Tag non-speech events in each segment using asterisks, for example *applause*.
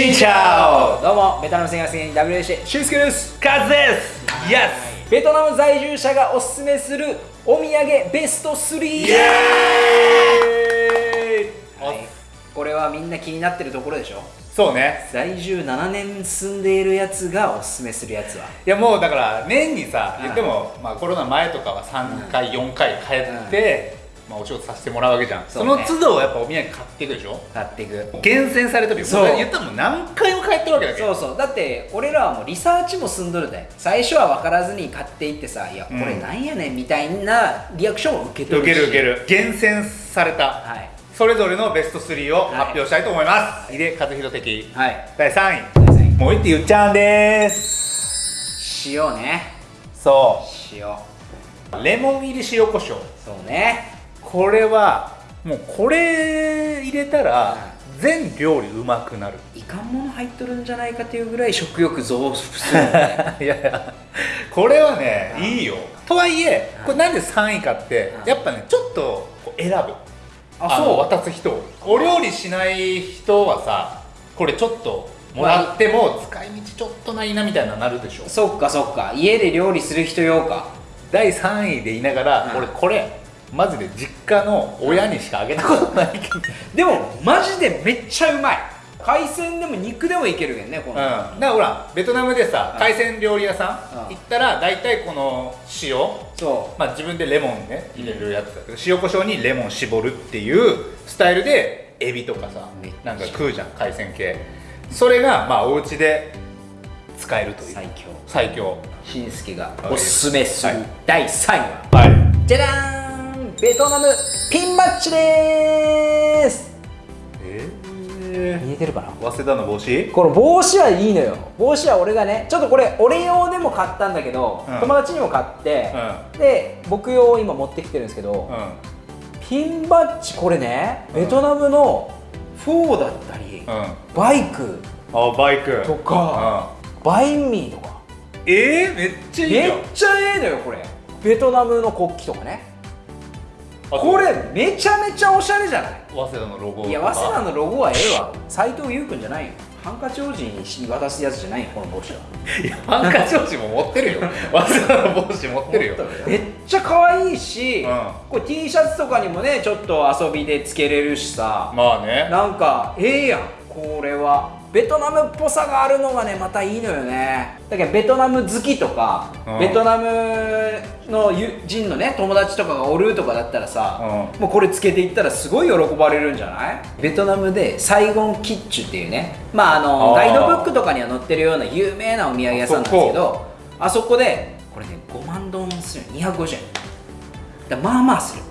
しんちゃおどうもベトナム戦略戦 WC 俊介です。カズです。イエスベトナム在住者がおすすめするお土産ベスト3イエーイ。はい、これはみんな気になってるところでしょ？そうね。在住7年住んでいるやつがおすすめするやつは。いやもうだから年にさうん言っても、まあ、コロナ前とかは3回、4回帰って、まあ、お仕事させてもらうわけじゃん。そ,、の都度やっぱお土産買っていくでしょ？買っていく。厳選されてるよ。そう。も言ったらもう何回も帰ってるわけだけど。そうそう。だって俺らはもうリサーチも済んどるで最初は分からずに買っていってさ「いやこれなんやねん」みたいなリアクションを受け取るし。受ける受ける。厳選された、はい。それぞれのベスト3を発表したいと思います、井出和弘的。はい。第3位。第三位。もう一って言っちゃうんです。塩ね。そ塩。うレモン入り塩コショウそうねこれはもうこれ入れたら全料理うまくなる。いかんもの入っとるんじゃないかっていうぐらい食欲増幅するよね。*laughs* いやいやこれはねい。いよ。とはいえうんこれなんで3位かってうんやっぱねちょっと選ぶ。あの渡す人を。お料理しない人はさこれちょっともらっても使い道ちょっとないなみたいななるでしょ。そっかそっか。家で料理する人用か。第3位で言いながら、うん俺これマジで実家の親にしかあげたことないけど、でもマジでめっちゃうまい。海鮮でも肉でもいけるけんねこうん、の、だからほらベトナムでさうん。海鮮料理屋さんうん。行ったら大体この塩そまあ自分でレモンね入れるやつだけど塩コショウにレモン絞るっていうスタイルでエビとかさなんか食うじゃん海鮮系。それがまあお家で使えるという。最強。最強。しんすけがおすすめする第3位は、はい。じゃらーんベトナムピンバッジでーす。え見えてるかな？ー、早稲田の帽子？この帽子はいいのよ。帽子は俺がねちょっとこれ俺用でも買ったんだけど、うん。友達にも買って、で僕用を今持ってきてるんですけど、うん、うんピンバッジこれねベトナムのフォーだったり、うん。バイクあバイク。とか、バインミーとか。うん、えー、めっちゃいいめっよちゃええのよこれ。ベトナムの国旗とかねこれめちゃめちゃおしゃれじゃない？早稲田のロゴいや早稲田のロゴはええわ。斎藤佑樹君じゃないよ。ハンカチ王子に渡すやつじゃないよこの帽子は。*laughs* いやハンカチ王子も持ってるよ。*laughs* 早稲田の帽子持ってるよ。めっちゃ可愛いし、うん。これ T シャツとかにもねちょっと遊びでつけれるしさ。まあね。なんかええやんこれはベトナムっぽさがあるのがねまたいいのよね。だけどベトナム好きとか、うん。ベトナムの友人のね友達とかがおるとかだったらさ、もうこれつけていったらすごい喜ばれるんじゃない？ベトナムでサイゴンキッチュっていうねまああのガイドブックとかには載ってるような有名なお土産屋さんなんですけどあそこ。でこれね5万ドンする250円。だまあまあする。こ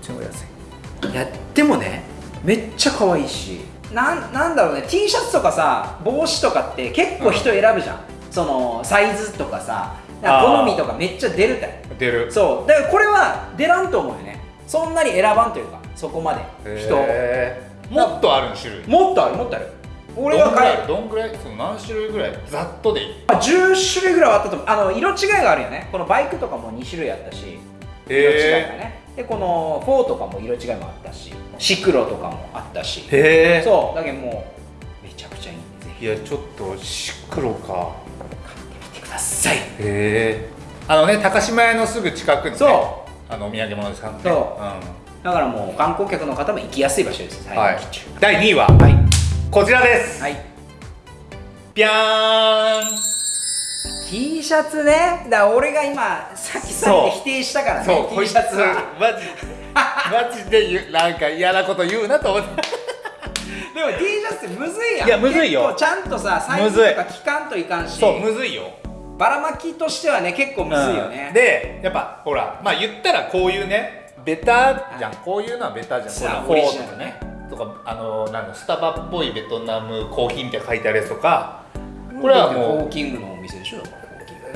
っちの方が安い。やってもねめっちゃ可愛いしなんなんだろうね。T シャツとかさ帽子とかって結構人選ぶじゃん、そのサイズとかさ好みとかめっちゃ出るたい出る。そう。だからこれは出らんと思うよね。そんなに選ばんというかそこまで。人もっとある種類。もっとあるもっとある。俺どんぐらいが買えどんぐらい？その何種類ぐらい？ざっとでいい？あ10種類ぐらいはあったと思う。あの色違いがあるよね。このバイクとかも2種類あったし色違いがねでこのフォーとかも色違いもあったしシクロとかもあったし。へえそう。だけどもうめちゃくちゃいいんでぜひいやちょっとシクロか。買ってみてください。へえあのね高島屋のすぐ近くにねそあのお土産物屋さんねそう。ん。だからもう観光客の方も行きやすい場所です。はい。第2位ははい。こちらです。はい。ぴゃーん T シャツね。だから俺が今さっきさっき否定したからねそうこ T シャツは。マジ *laughs* マジで言うなんか嫌なこと言うなと思って。でも T シャツってむずいやん。いやむずいよ。ちゃんとさサイズとか期間といかんし。そうむずいよ。ばらまきとしてはね結構むずいよね、うん。でやっぱほらまあ言ったらこういうねベタじゃん、こういうのはベタじゃん。そうこれオリジナルフォーとかね。とかあのなんだスタバっぽいベトナムコーヒーみたいな書いてあるやつとか。これはもう Pho King のお店でしょ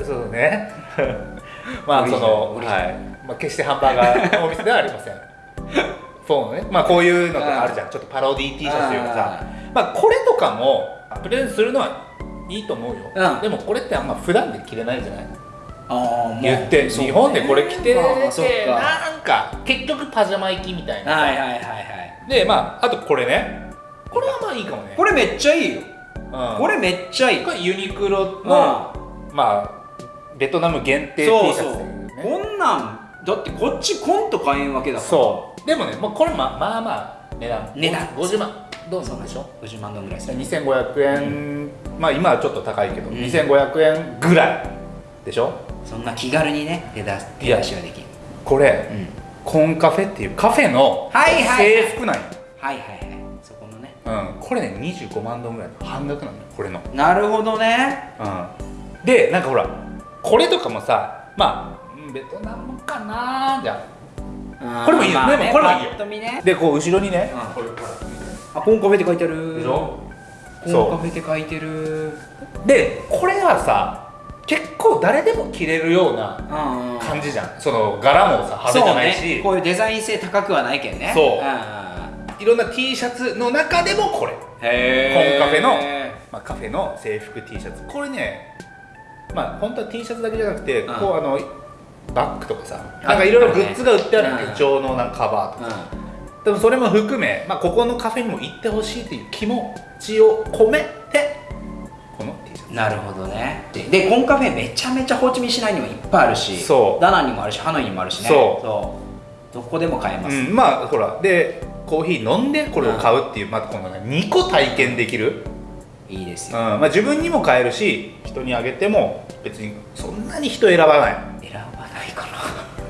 そうね。*laughs* まあそのはい、まあ、決してハンバーガーのお店ではありません。フォーのね。まあこういうのとかあるじゃん。ちょっとパロディ T シャツというかさ。まあこれとかもプレゼントするのはいいと思うよ、うん。でもこれってあんま普段で着れないじゃない？ああ言って日本でこれ着てて、あなんか結局パジャマ行きみたいなさ、はいはいはいはい。でまああとこれね。これはまあいいかもね。これめっちゃいいよ。うん。うんこれめっちゃいい。これユニクロの、まあベトナム限定 T シャツだよそうそう。ねこんなんだってこっちコント買えんわけだから。そう。でもねもうこれままあまあ値段。値段。50万どうなんでしょ50万ドンぐらいする2500円、まあ今はちょっと高いけど、うん。2500円ぐらいでしょ？そんな気軽にね手出す手出しができるこれ、うん。コンカフェっていうカフェのはいはいはい。制服なんよ、はいはいはい。そこのね。うん、これね25万ドンぐらいの半額なのよこれの、なるほどね。うん、でなんかほらこれとかもさまあうんベトナムかなじゃこれもいいよ。まあねでもこれもいいよ。ねでこう後ろにね、うん。あコンカフェって書いてある。でしょ？コンカフェって書いてる。でこれはさ結構誰でも着れるようなうんうん。感じじゃん。その柄もさ派手じゃないし、ね。こういうデザイン性高くはないけんね。そう。んんいろんな T シャツの中でもこれ、へコンカフェのまあ、カフェの制服 T シャツ。これねまあ本当は T シャツだけじゃなくて、うん。こうあのバッグとかさあなんかいろいろグッズが売ってあるうん手帳のなんかカバーとか、でもそれも含め、まあ、ここのカフェにも行ってほしいという気持ちを込めてこの T シャツ。なるほどね。ででコンカフェめちゃめちゃホーチミン市内にもいっぱいあるしそう。ダナンにもあるしハノイにもあるしね。そう。どこでも買えます、うん、まあほらでコーヒー飲んでこれを買うっていう、またこのね2個体験できる、うんいいですよ、まあ、自分にも買えるし人にあげても別にそんなに人選ばない。選ばないか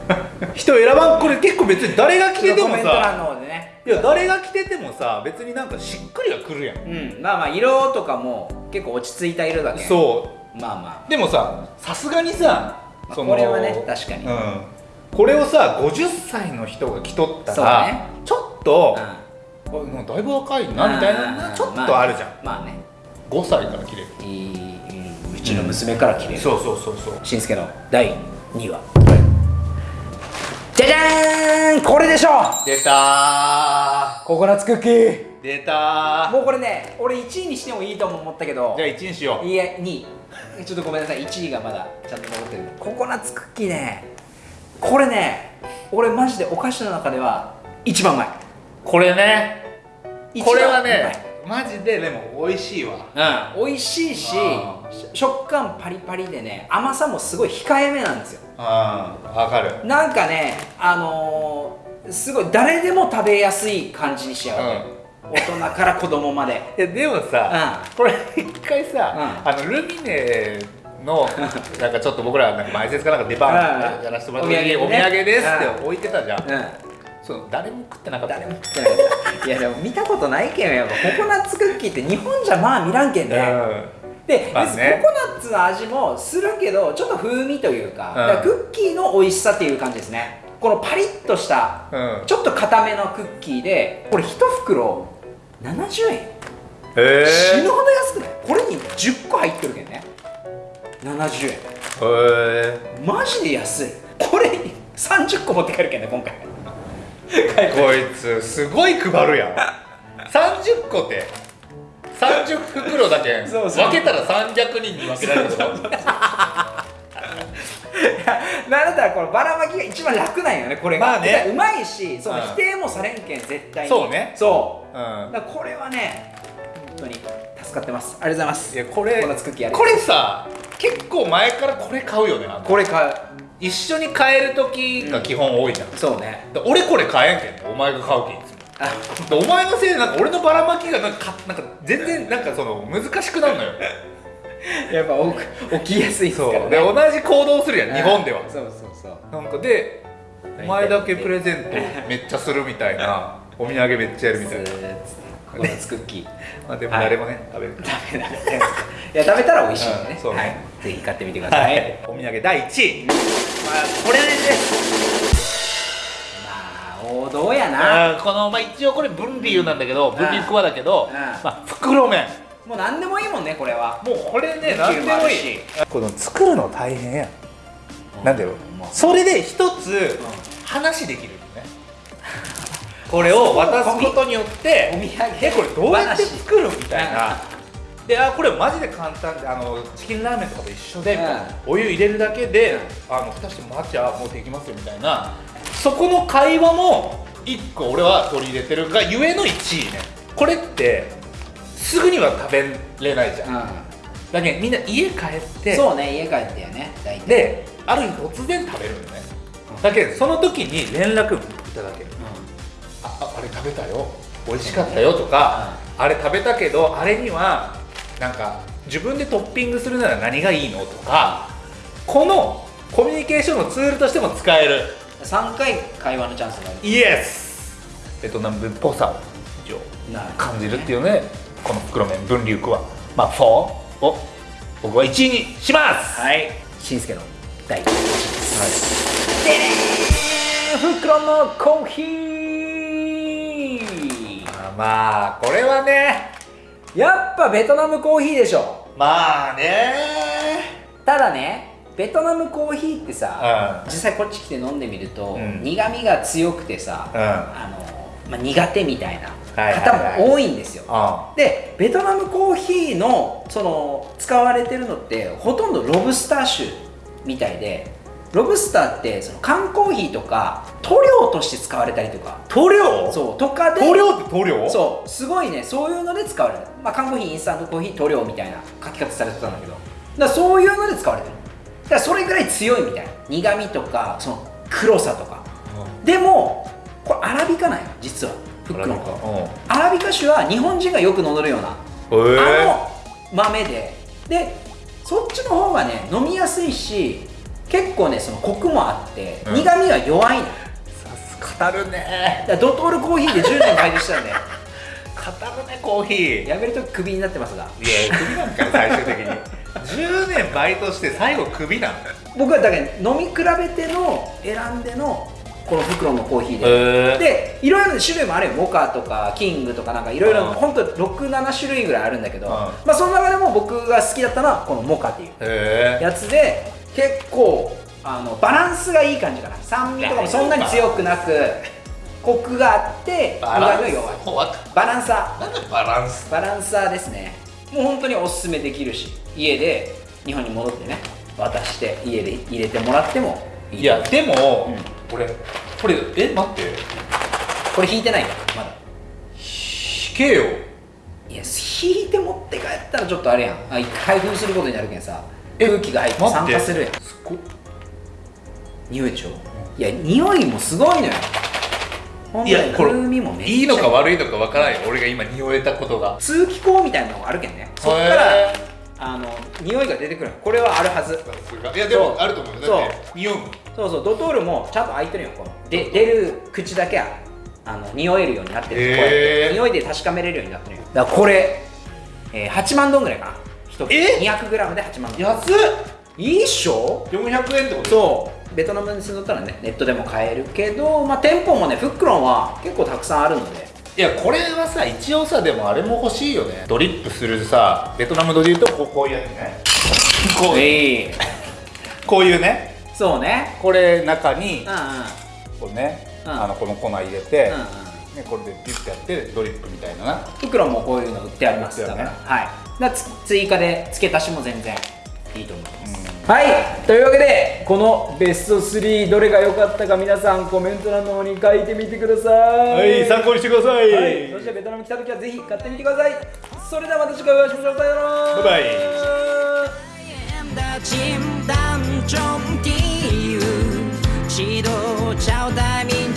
な。*laughs* 人選ばん？これ結構別に誰が着ててもさ。ね。いや誰が着ててもさ別になんかしっくりはくるやん。うん。まあまあ色とかも結構落ち着いた色だけ。そう。まあまでもささすがにさまあこれはね確かに。うん、これをさ50歳の人が着とったら、そうね。ちょっと、うだいぶ若いなみたいなちょっとあるじゃん、まあね。5歳から着れる。いいちの娘から着れる、そうそうそうそう。しんすけの第2話。じゃじゃーん！これでしょ！出たココナッツクッキー。ー出たー。もうこれね俺1位にしてもいいとも思ったけど。じゃあ1にしよう。いえ2位。ちょっとごめんなさい。1位がまだちゃんと残ってる。ココナッツクッキーね。これね俺マジでお菓子の中では一番うまい。これね。これはねマジででも美味しいわ。うん、美味しいしあ食感パリパリでね甘さもすごい控えめなんですよ。ああわかる。なんかねあのー、すごい誰でも食べやすい感じにしちゃうわけ、大人から子供まで。*laughs* いやでもさ、これ一回さ、うあのルミネのなんかちょっと僕らなんか前説かなんか出番うん。やらせてもらった時にお土お土産ですって置いてたじゃん、うん。そう。誰も食ってなかった誰も食ってない。いやでも見たことないけんやっぱココナッツクッキーって日本じゃまあ見らんけんね、で、まあね。ココナッツの味もするけどちょっと風味というか,、からクッキーの美味しさっていう感じですね。このパリッとしたうん。ちょっと固めのクッキーでこれ1袋70円。へえ死ぬほど安くない？これに10個入ってるけんね。70円。へえマジで安い。これ30個持って帰るけんね今回。こいつすごい配るやん。30個って30袋だけ。そうそう。分けたら300人に分けられるでしょなんだったらこのばらまきが一番楽なんよねこれが。まあね。うまいしそのうん。否定もされんけん絶対に。そうね。そう。うん。だからこれはね本当に助かってます。ありがとうございます。いやこれことれさ結構前からこれ買うよねこれ買う。一緒に買える時が基本多いじゃん、そうね。で俺これ買えんけんねお前が買うけんお前のせいでなんか俺のばらまきがなんかかなんか全然なんかその難しくなるのよ。*laughs* やっぱ起き起きやすいですからね。そう。で同じ行動するやん日本では。そうそうそう。なんかでお前だけプレゼントめっちゃするみたいなお土産めっちゃやるみたいな。ココナッツクッキー。*laughs* まあでも誰もね、食べる。ダメだねいや食べたら美味しいんでね,、うん。そうね。はい、ぜひ買ってみてください、お土産第1位。まあこれです。まあ王道やな。あーこの、まあ、一応これ分離なんだけど分離クワだけど、うん。まあ、袋麺。もう何でもいいもんねこれは。もうこれね何でもいい。この作るの大変やなんだよ。まあ。それで一つ話できるよね。*laughs* これを渡すことによってお土産。えこれどうやって話作るみたいな。であこれマジで簡単であのチキンラーメンとかと一緒で、お湯入れるだけで、あの蓋してもらっちゃもうできますよみたいなそこの会話も一個俺は取り入れてるがゆえの1位ね。これってすぐには食べれないじゃん、うだけどみんな家帰ってん、そうね家帰ってよね大体。である日突然食べるのね。だけどその時に連絡いただけ。るあああれ食べたよ。美味しかったよとか、あれ食べたけどあれにはなんか自分でトッピングするなら何がいいのとかこのコミュニケーションのツールとしても使える。うん、3回会話のチャンスがある。イエスベトナムっぽさを感じるっていうねこの袋麺分流区は。まあ4を僕は1位にします。はい。しんすけの第1位です。でねー袋のコーヒー。あまあこれはねやっぱベトナムコーヒーでしょ。まあねただねベトナムコーヒーってさ、うん。実際こっち来て飲んでみると、うん。苦みが強くてさ、うん。あのまあ、苦手みたいな方も多いんですよ、あでベトナムコーヒーのその使われてるのってほとんどロブスター種みたいでロブスターってその缶コーヒーとか塗料として使われたりとか。塗料？そうとかで塗料って塗料？そうすごいねそういうので使われる、まあ、缶コーヒーインスタントコーヒー塗料みたいな書き方されてたんだけど。だそういうので使われてるだからそれぐらい強いみたいな。苦味とかその黒さとか。でもこれアラビカなんよ実は。フックのうん。アラビカ種は日本人がよく飲めるような。へえあの豆で。でそっちの方がね飲みやすいし結構ねそのコクもあって、うん。苦味は弱いの。ださす語るね。ドトールコーヒーで10年開業したんで *laughs* 語るねコーヒー。いややめるとクビになってますが。クビなんかよ最終的に10年バイトして最後クビなんだよ僕はだけど飲み比べての選んでのこの袋のコーヒーで、へえでいろいろな種類もあるよモカとかキングとかなんかいろいろうん。ほんと67種類ぐらいあるんだけど、うん。まあその中でも僕が好きだったのはこのモカっていうやつで結構あのバランスがいい感じかな。酸味とかもそんなに強くなくコクがあって苦味が弱い。わバランサなんだバランス？ーバランサーですねもう本当におすすめできるし家で日本に戻ってね渡して家で入れてもらってもいいいやでも、うん。これこれえ待って。これ引いてないよまだ。引けよ。いや引いて持って帰ったらちょっとあれやん。あ開封することになるけんさ。え空気が入って酸化するやん。すっごい匂いでしょ？いや匂いもすごいのよほんとにいやこれ風味もめっちゃいいのか悪いのかわからないよ。俺が今匂えたことが。通気口みたいなのがあるけんね。そっからあの匂いが出てくるこれはあるはず。いやでもあると思うよ。だって匂うそうそう。ドトールもちゃんと開いてるよこの。で出る口だけはあの匂えるようになってる。へー。こうやって。匂いで確かめれるようになってるよ。だからこれ、えー8万ドンぐらいかな。1え？200g で8万ドン安っ。いいっしょ？400円ってこと？そうベトナムに住んどったらねネットでも買えるけど、まあ、店舗もねフックロンは結構たくさんあるので。いやこれはさ一応さでもあれも欲しいよね。ドリップするさベトナム語で言うとこういうやつね。こうえこういうね。そうね。これ中にうんうん。こうね、うん。あのこの粉入れて、うんうん。ね、これでピュッてやってドリップみたいなな。袋もこういうの売ってありますからはい。だ追加で付け足しも全然いいと思います、はいというわけでこのベスト3どれが良かったか皆さんコメント欄の方に書いてみてください。はい参考にしてください、はい、そしてベトナム来た時はぜひ買ってみてください。それではまた次回お会いしましょう。さよなら。バイバイ。em đã chìm đắm trong ký ức chỉ đồ trao tay mình